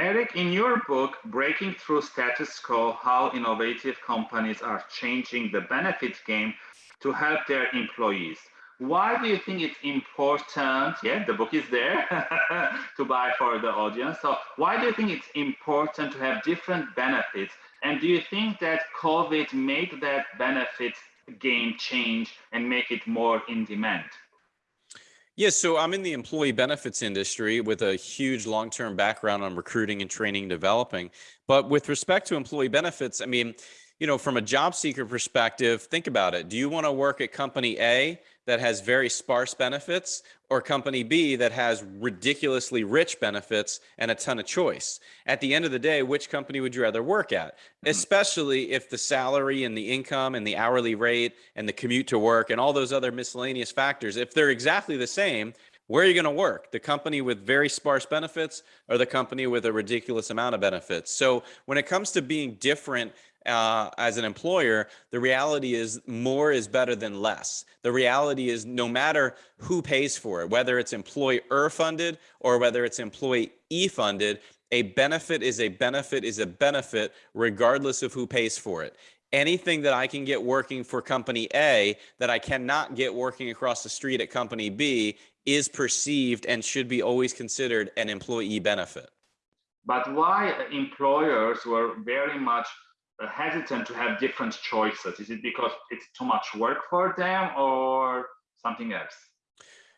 Eric, in your book, Breaking Through Status Quo, How Innovative Companies Are Changing the Benefit Game to Help Their Employees. Why do you think it's important? Yeah, the book is there to buy for the audience. So why do you think it's important to have different benefits? And do you think that COVID made that benefit game change and make it more in demand? Yes, so I'm in the employee benefits industry with a huge long-term background on recruiting and training and developing. But with respect to employee benefits, I mean, you know, from a job seeker perspective, think about it. Do you want to work at company A that has very sparse benefits or company B that has ridiculously rich benefits and a ton of choice? At the end of the day, which company would you rather work at? Mm-hmm. Especially if the salary and the income and the hourly rate and the commute to work and all those other miscellaneous factors, if they're exactly the same, where are you going to work? The company with very sparse benefits or the company with a ridiculous amount of benefits? So when it comes to being different uh, as an employer, the reality is more is better than less. The reality is no matter who pays for it, whether it's employer funded or whether it's employee funded, a benefit is a benefit is a benefit regardless of who pays for it. Anything that I can get working for company A that I cannot get working across the street at company B is perceived and should be always considered an employee benefit. But why employers were very much Uh, hesitant to have different choices? Is it because it's too much work for them or something else?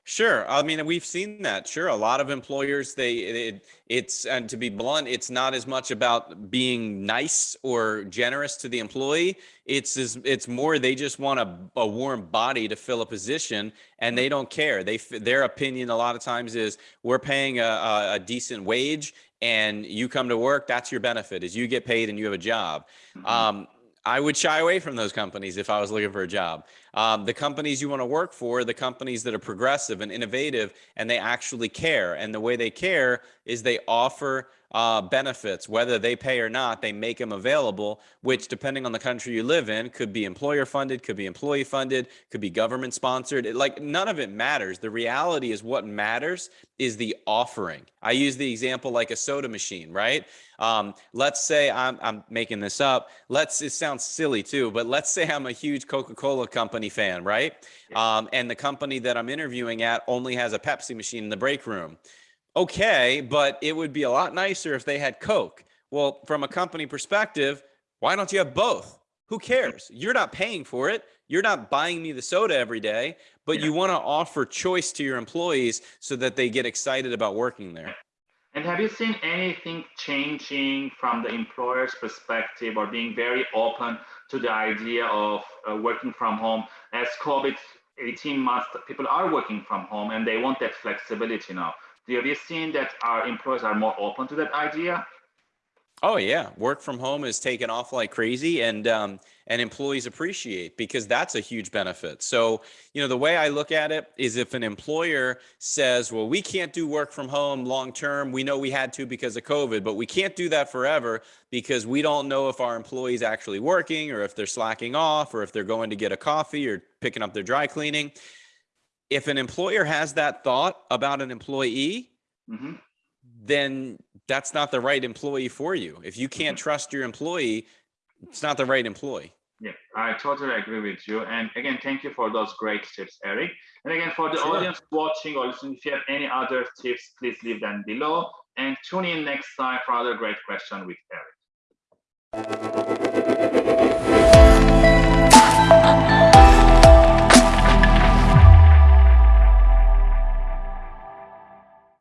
Sure. I mean, we've seen that. Sure. A lot of employers, they, it, it's, and to be blunt, it's not as much about being nice or generous to the employee. It's, it's more, they just want a, a warm body to fill a position and they don't care. They, their opinion a lot of times is we're paying a, a decent wage and you come to work, that's your benefit is you get paid and you have a job. Mm -hmm. um, I would shy away from those companies if I was looking for a job. Um, the companies you want to work for, the companies that are progressive and innovative, and they actually care. And the way they care is they offer uh, benefits, whether they pay or not, they make them available, which depending on the country you live in, could be employer funded, could be employee funded, could be government sponsored. It, like none of it matters. The reality is what matters is the offering. I use the example like a soda machine, right? Um, let's say I'm, I'm making this up. Let's, it sounds silly too, but let's say I'm a huge Coca-Cola company fan, right? Um, and the company that I'm interviewing at only has a Pepsi machine in the break room okay, but it would be a lot nicer if they had Coke. Well, from a company perspective, why don't you have both? Who cares? You're not paying for it. You're not buying me the soda every day, but yeah. you want to offer choice to your employees so that they get excited about working there. And have you seen anything changing from the employer's perspective or being very open to the idea of uh, working from home as COVID 18 months, people are working from home and they want that flexibility now. Have you seen that our employers are more open to that idea? Oh yeah, work from home is taken off like crazy, and um, and employees appreciate because that's a huge benefit. So you know the way I look at it is if an employer says, "Well, we can't do work from home long term. We know we had to because of COVID, but we can't do that forever because we don't know if our employees actually working or if they're slacking off or if they're going to get a coffee or picking up their dry cleaning." if an employer has that thought about an employee, mm-hmm. then that's not the right employee for you. If you can't mm-hmm. trust your employee, it's not the right employee. Yeah, I totally agree with you. And again, thank you for those great tips, Eric. And again, for the sure. audience watching or listening, if you have any other tips, please leave them below. And tune in next time for other great question with Eric.